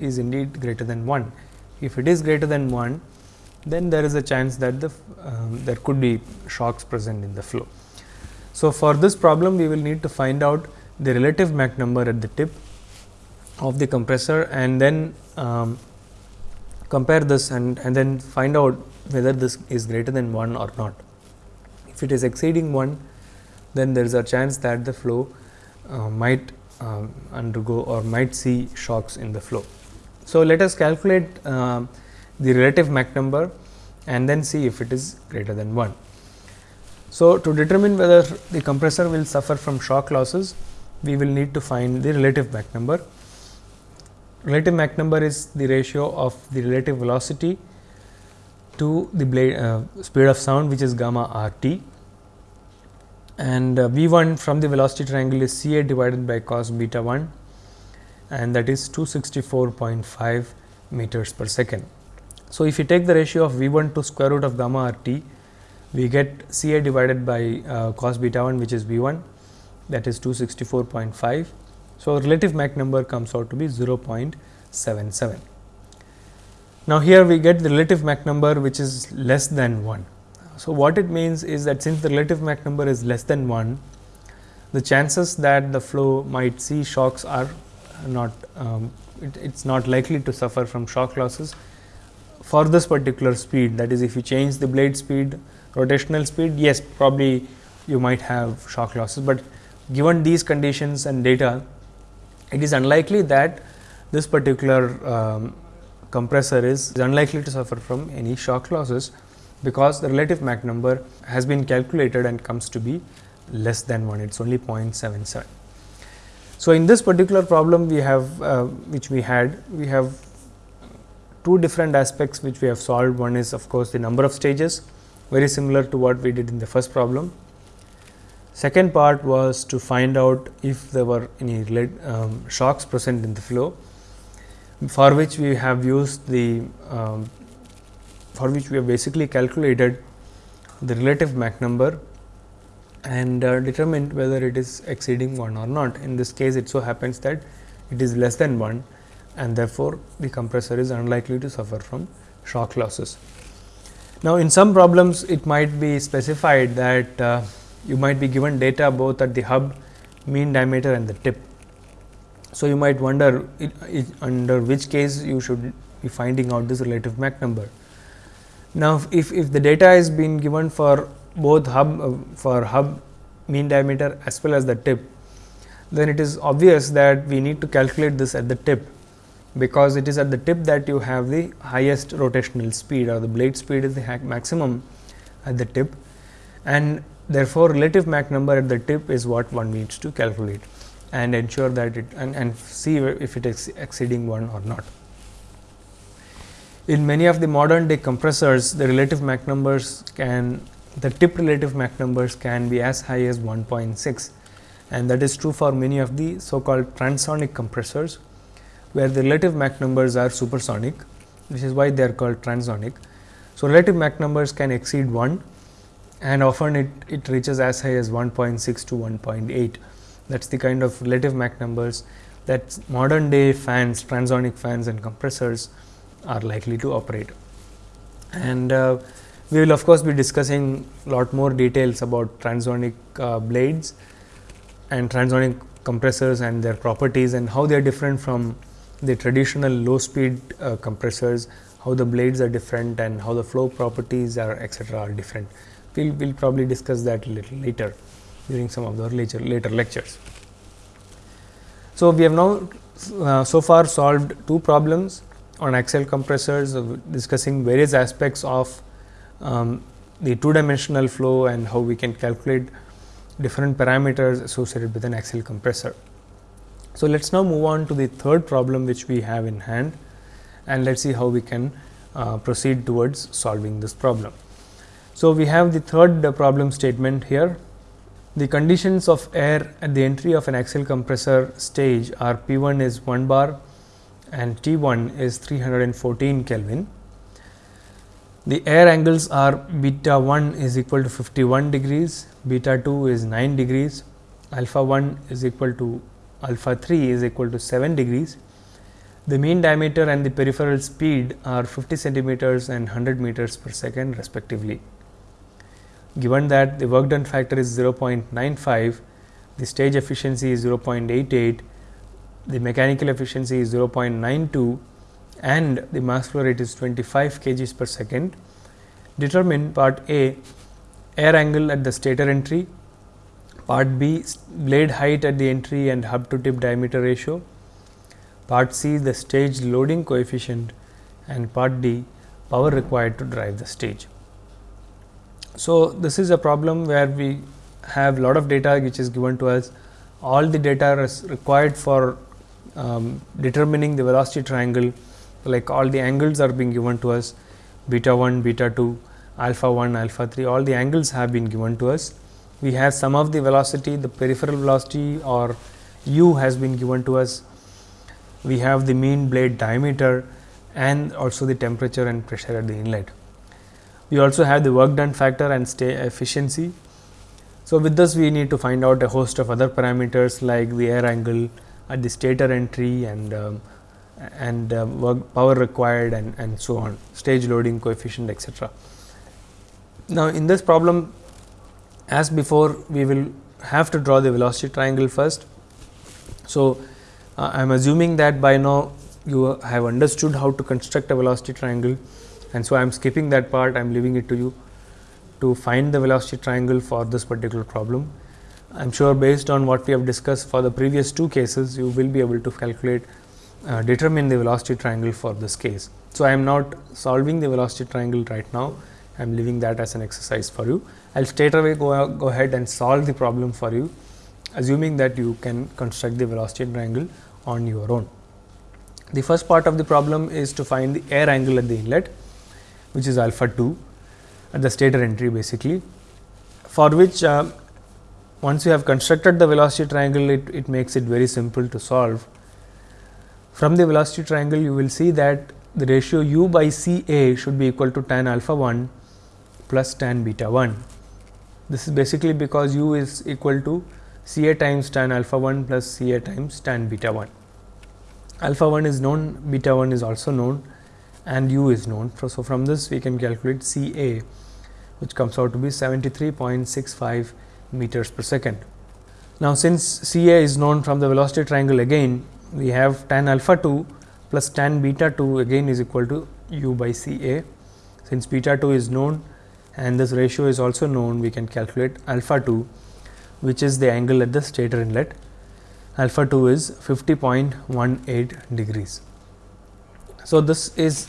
is indeed greater than 1. If it is greater than 1, then there is a chance that the um, there could be shocks present in the flow. So, for this problem we will need to find out the relative Mach number at the tip of the compressor and then um, compare this and, and then find out whether this is greater than 1 or not. If it is exceeding 1, then there is a chance that the flow uh, might uh, undergo or might see shocks in the flow. So, let us calculate uh, the relative Mach number and then see if it is greater than 1. So, to determine whether the compressor will suffer from shock losses, we will need to find the relative Mach number. Relative Mach number is the ratio of the relative velocity to the blade uh, speed of sound which is gamma r t and uh, V 1 from the velocity triangle is C A divided by cos beta 1 and that is 264.5 meters per second. So, if you take the ratio of V 1 to square root of gamma r t, we get C A divided by uh, cos beta 1 which is V 1 that is 264.5. So, relative Mach number comes out to be 0.77. Now, here we get the relative Mach number which is less than 1. So, what it means is that since the relative Mach number is less than 1, the chances that the flow might see shocks are not um, it is not likely to suffer from shock losses for this particular speed. That is if you change the blade speed rotational speed yes probably you might have shock losses, but given these conditions and data it is unlikely that this particular um, compressor is unlikely to suffer from any shock losses because the relative Mach number has been calculated and comes to be less than 1 it is only 0.77. So, in this particular problem we have uh, which we had we have two different aspects which we have solved one is of course, the number of stages very similar to what we did in the first problem. Second part was to find out if there were any um, shocks present in the flow for which we have used the um, for which we have basically calculated the relative Mach number and uh, determined whether it is exceeding 1 or not. In this case, it so happens that it is less than 1 and therefore, the compressor is unlikely to suffer from shock losses. Now, in some problems it might be specified that uh, you might be given data both at the hub, mean diameter and the tip. So, you might wonder it, it, under which case you should be finding out this relative Mach number. Now, if, if the data is being given for both hub uh, for hub mean diameter as well as the tip, then it is obvious that we need to calculate this at the tip, because it is at the tip that you have the highest rotational speed or the blade speed is the maximum at the tip and therefore, relative Mach number at the tip is what one needs to calculate and ensure that it and, and see if it is exceeding 1 or not. In many of the modern day compressors, the relative Mach numbers can the tip relative Mach numbers can be as high as 1.6 and that is true for many of the so called transonic compressors, where the relative Mach numbers are supersonic, which is why they are called transonic. So, relative Mach numbers can exceed 1 and often it, it reaches as high as 1.6 to 1.8. That is the kind of relative Mach numbers that modern day fans, transonic fans and compressors are likely to operate. And uh, we will of course, be discussing a lot more details about transonic uh, blades and transonic compressors and their properties and how they are different from the traditional low speed uh, compressors, how the blades are different and how the flow properties are etc., are different. We will we'll probably discuss that a little later during some of the later, later lectures. So, we have now uh, so far solved two problems on axial compressors discussing various aspects of um, the two dimensional flow and how we can calculate different parameters associated with an axial compressor. So, let us now move on to the third problem which we have in hand and let us see how we can uh, proceed towards solving this problem. So, we have the third uh, problem statement here. The conditions of air at the entry of an axial compressor stage are P 1 is 1 bar, and T 1 is 314 Kelvin. The air angles are beta 1 is equal to 51 degrees, beta 2 is 9 degrees, alpha 1 is equal to alpha 3 is equal to 7 degrees. The mean diameter and the peripheral speed are 50 centimeters and 100 meters per second respectively. Given that the work done factor is 0.95, the stage efficiency is 0.88 the mechanical efficiency is 0.92 and the mass flow rate is 25 kgs per second. Determine part A air angle at the stator entry, part B blade height at the entry and hub to tip diameter ratio, part C the stage loading coefficient and part D power required to drive the stage. So, this is a problem where we have lot of data which is given to us all the data is required for um, determining the velocity triangle like all the angles are being given to us beta 1, beta 2, alpha 1, alpha 3 all the angles have been given to us. We have some of the velocity the peripheral velocity or u has been given to us. We have the mean blade diameter and also the temperature and pressure at the inlet. We also have the work done factor and stay efficiency. So, with this we need to find out a host of other parameters like the air angle at the stator entry and um, and uh, work power required and, and so on stage loading coefficient etc. Now, in this problem as before we will have to draw the velocity triangle first. So, uh, I am assuming that by now you have understood how to construct a velocity triangle and so I am skipping that part I am leaving it to you to find the velocity triangle for this particular problem. I am sure based on what we have discussed for the previous two cases you will be able to calculate uh, determine the velocity triangle for this case. So, I am not solving the velocity triangle right now I am leaving that as an exercise for you. I will straight away go, go ahead and solve the problem for you assuming that you can construct the velocity triangle on your own. The first part of the problem is to find the air angle at the inlet which is alpha 2 at the stator entry basically for which uh, once you have constructed the velocity triangle it, it makes it very simple to solve. From the velocity triangle you will see that the ratio u by C A should be equal to tan alpha 1 plus tan beta 1. This is basically because u is equal to C A times tan alpha 1 plus C A times tan beta 1. Alpha 1 is known, beta 1 is also known and u is known. So, from this we can calculate C A which comes out to be 73.65 meters per second. Now, since C A is known from the velocity triangle again, we have tan alpha 2 plus tan beta 2 again is equal to u by C A. Since beta 2 is known and this ratio is also known, we can calculate alpha 2 which is the angle at the stator inlet. Alpha 2 is 50.18 degrees. So, this is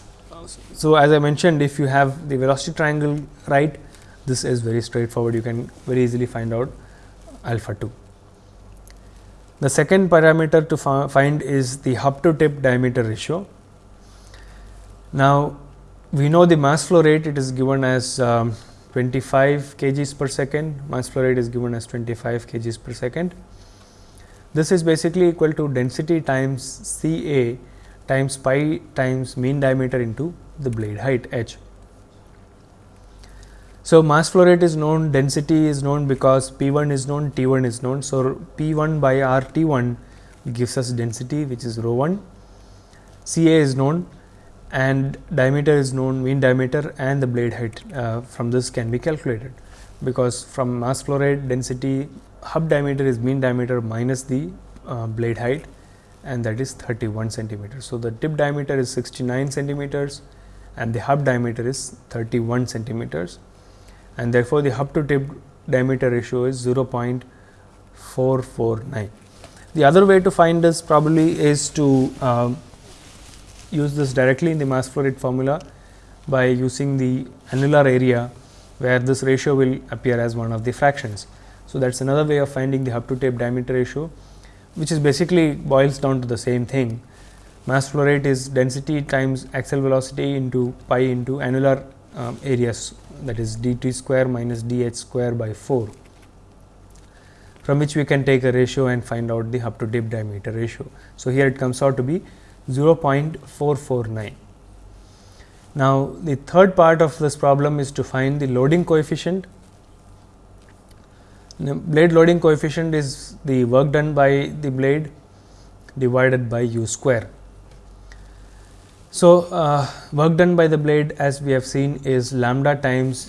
so as I mentioned if you have the velocity triangle right this is very straightforward you can very easily find out alpha 2. The second parameter to find is the hub to tip diameter ratio. Now, we know the mass flow rate it is given as um, 25 kgs per second, mass flow rate is given as 25 kgs per second. This is basically equal to density times C A times pi times mean diameter into the blade height h. So, mass flow rate is known, density is known because P 1 is known, T 1 is known. So, P 1 by R T 1 gives us density which is rho 1, C A is known and diameter is known, mean diameter and the blade height uh, from this can be calculated. Because from mass flow rate density hub diameter is mean diameter minus the uh, blade height and that is 31 centimeters. So, the tip diameter is 69 centimeters and the hub diameter is 31 centimeters and therefore, the hub to tip diameter ratio is 0.449. The other way to find this probably is to uh, use this directly in the mass flow rate formula by using the annular area where this ratio will appear as one of the fractions. So, that is another way of finding the hub to tip diameter ratio which is basically boils down to the same thing. Mass flow rate is density times axial velocity into pi into annular um, areas that is d t square minus d h square by 4 from which we can take a ratio and find out the hub to tip diameter ratio. So, here it comes out to be 0.449. Now, the third part of this problem is to find the loading coefficient. The blade loading coefficient is the work done by the blade divided by u square. So, uh, work done by the blade as we have seen is lambda times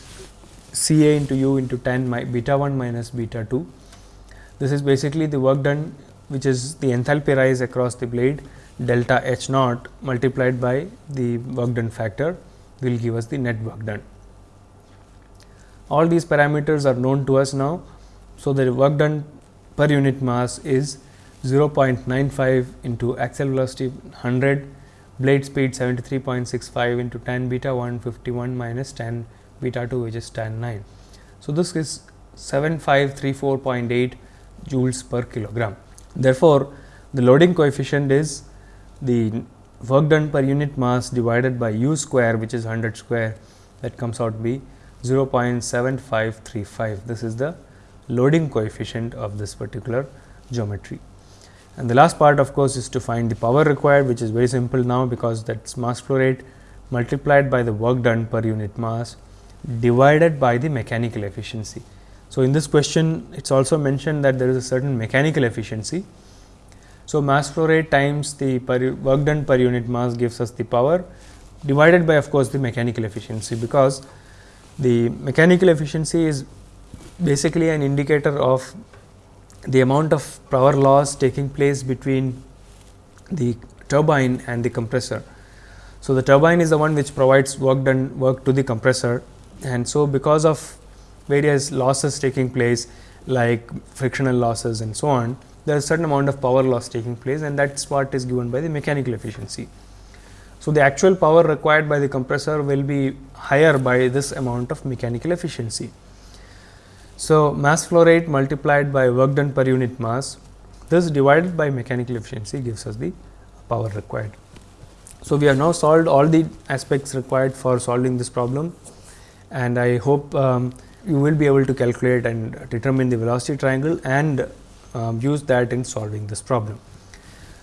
C A into u into tan beta 1 minus beta 2. This is basically the work done which is the enthalpy rise across the blade delta H naught multiplied by the work done factor will give us the net work done. All these parameters are known to us now. So, the work done per unit mass is 0.95 into axial velocity 100, blade speed 73.65 into tan beta 1 51 minus tan beta 2 which is tan 9. So, this is 7534.8 joules per kilogram. Therefore, the loading coefficient is the work done per unit mass divided by u square which is 100 square that comes out to be 0.7535. This is the loading coefficient of this particular geometry. And the last part of course, is to find the power required which is very simple now because that is mass flow rate multiplied by the work done per unit mass divided by the mechanical efficiency. So, in this question it is also mentioned that there is a certain mechanical efficiency. So, mass flow rate times the work done per unit mass gives us the power divided by of course, the mechanical efficiency because the mechanical efficiency is basically an indicator of the amount of power loss taking place between the turbine and the compressor. So, the turbine is the one which provides work done work to the compressor and so because of various losses taking place like frictional losses and so on, there is a certain amount of power loss taking place and that is what is given by the mechanical efficiency. So, the actual power required by the compressor will be higher by this amount of mechanical efficiency. So, mass flow rate multiplied by work done per unit mass this divided by mechanical efficiency gives us the power required. So, we have now solved all the aspects required for solving this problem and I hope um, you will be able to calculate and determine the velocity triangle and um, use that in solving this problem.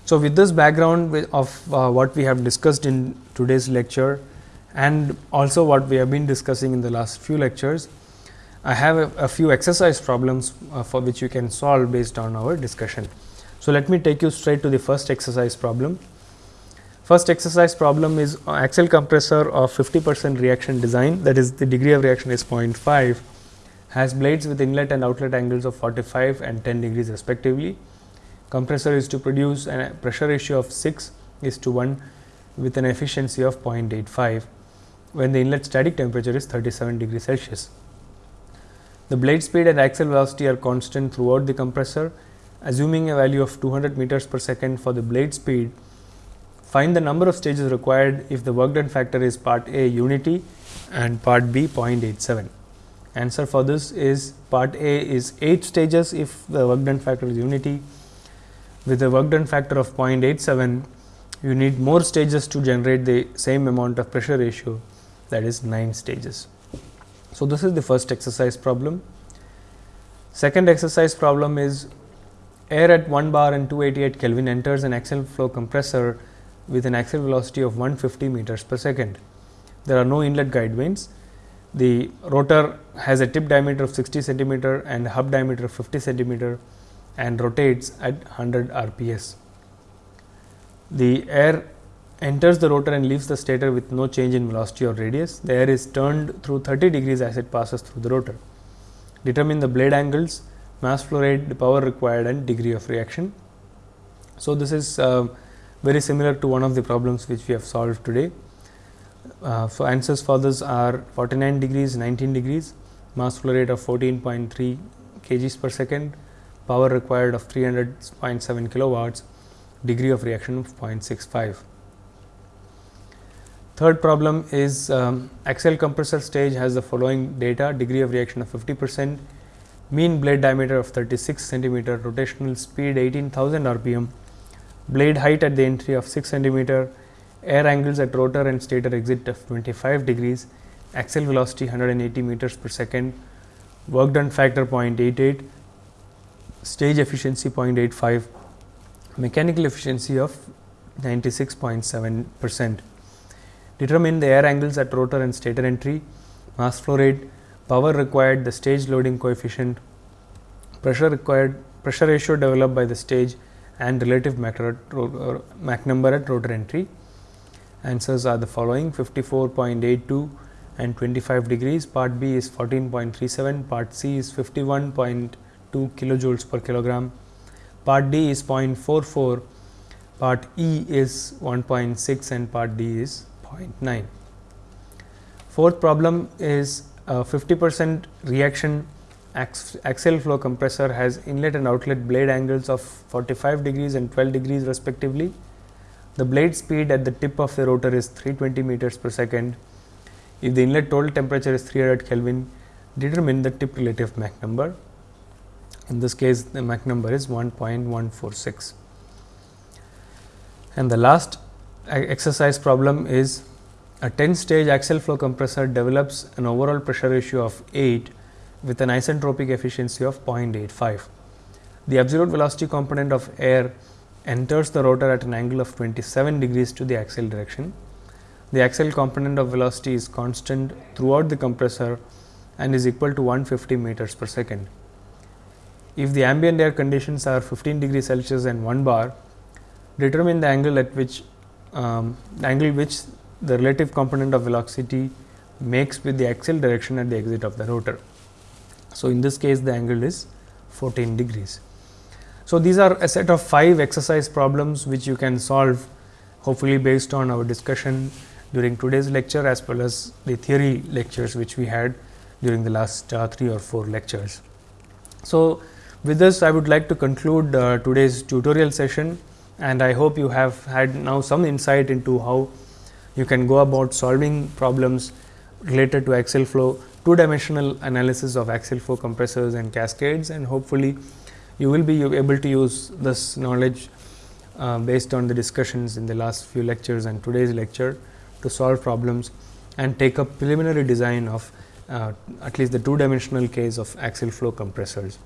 So, with this background of uh, what we have discussed in today's lecture and also what we have been discussing in the last few lectures, I have a, a few exercise problems uh, for which you can solve based on our discussion. So, let me take you straight to the first exercise problem. First exercise problem is axial compressor of 50 percent reaction design that is the degree of reaction is 0.5 has blades with inlet and outlet angles of 45 and 10 degrees respectively. Compressor is to produce a pressure ratio of 6 is to 1 with an efficiency of 0.85 when the inlet static temperature is 37 degrees Celsius. The blade speed and axial velocity are constant throughout the compressor. Assuming a value of 200 meters per second for the blade speed, Find the number of stages required if the work done factor is part A unity and part B 0.87. Answer for this is part A is 8 stages if the work done factor is unity. With a work done factor of 0.87, you need more stages to generate the same amount of pressure ratio that is 9 stages. So, this is the first exercise problem. Second exercise problem is air at 1 bar and 288 Kelvin enters an axial flow compressor with an axial velocity of 150 meters per second. There are no inlet guide vanes. The rotor has a tip diameter of 60 centimeter and hub diameter of 50 centimeter and rotates at 100 rps. The air enters the rotor and leaves the stator with no change in velocity or radius. The air is turned through 30 degrees as it passes through the rotor. Determine the blade angles, mass flow rate, the power required and degree of reaction. So, this is uh, very similar to one of the problems which we have solved today. Uh, so, answers for this are 49 degrees, 19 degrees, mass flow rate of 14.3 kgs per second, power required of 300.7 kilowatts, degree of reaction of 0.65. Third problem is um, axial compressor stage has the following data degree of reaction of 50 percent, mean blade diameter of 36 centimeter, rotational speed 18,000 rpm, blade height at the entry of 6 centimeter, air angles at rotor and stator exit of 25 degrees, axial velocity 180 meters per second, work done factor 0.88, stage efficiency 0.85, mechanical efficiency of 96.7 percent. Determine the air angles at rotor and stator entry, mass flow rate, power required, the stage loading coefficient, pressure required, pressure ratio developed by the stage and relative Mach, uh, Mach number at rotor entry. Answers are the following. 54.82 and 25 degrees, part B is 14.37, part C is 51.2 kilojoules per kilogram, part D is 0.44, part E is 1.6 and part D is 0.9. Fourth problem is uh, 50 percent reaction axial flow compressor has inlet and outlet blade angles of 45 degrees and 12 degrees respectively. The blade speed at the tip of the rotor is 320 meters per second. If the inlet total temperature is 300 Kelvin, determine the tip relative Mach number. In this case, the Mach number is 1.146. And the last exercise problem is a 10 stage axial flow compressor develops an overall pressure ratio of 8 with an isentropic efficiency of 0.85. The absolute velocity component of air enters the rotor at an angle of 27 degrees to the axial direction. The axial component of velocity is constant throughout the compressor and is equal to 150 meters per second. If the ambient air conditions are 15 degrees Celsius and 1 bar, determine the angle at which um, angle which the relative component of velocity makes with the axial direction at the exit of the rotor. So, in this case the angle is 14 degrees. So, these are a set of 5 exercise problems which you can solve hopefully based on our discussion during today's lecture as well as the theory lectures which we had during the last uh, 3 or 4 lectures. So, with this I would like to conclude uh, today's tutorial session and I hope you have had now some insight into how you can go about solving problems related to axial flow two dimensional analysis of axial flow compressors and cascades and hopefully you will be able to use this knowledge uh, based on the discussions in the last few lectures and today's lecture to solve problems and take up preliminary design of uh, at least the two dimensional case of axial flow compressors.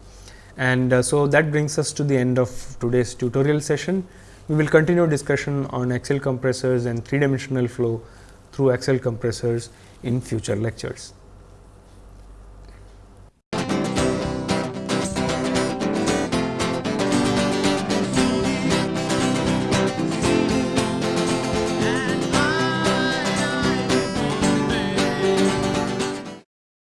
And uh, so, that brings us to the end of today's tutorial session. We will continue discussion on axial compressors and three dimensional flow through axial compressors in future lectures.